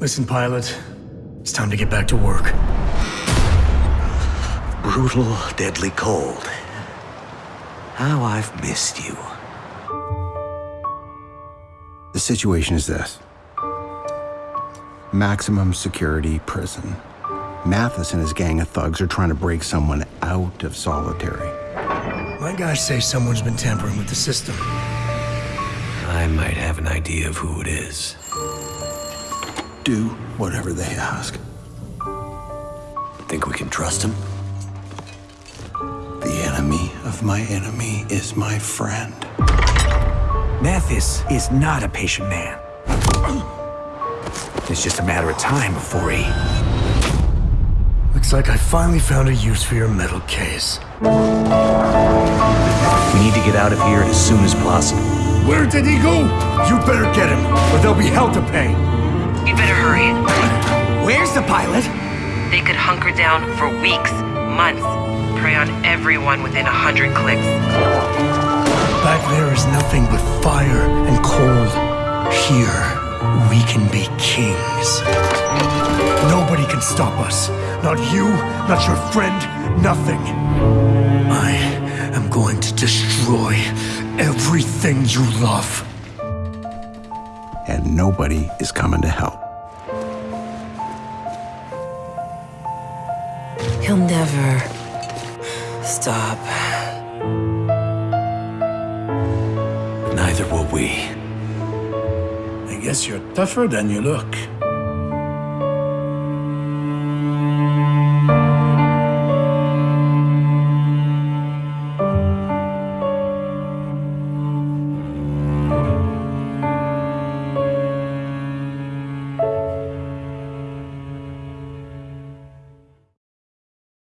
Listen, pilot. It's time to get back to work. Brutal, deadly cold. How I've missed you. The situation is this maximum security prison. Mathis and his gang of thugs are trying to break someone out of solitary. My guys say someone's been tampering with the system. I might have an idea of who it is. Do whatever they ask. Think we can trust him? The enemy of my enemy is my friend. Mathis is not a patient man. It's just a matter of time before he... Looks like I finally found a use for your metal case. We need to get out of here as soon as possible. Where did he go? You better get him, or there'll be hell to pay. You better hurry. Where's the pilot? They could hunker down for weeks, months, prey on everyone within a hundred clicks. Back there is nothing but fire and cold. Here, we can be kings. Nobody can stop us. Not you, not your friend, nothing. I am going to destroy everything you love. And nobody is coming to help. He'll never stop. Neither will we. I guess you're tougher than you look.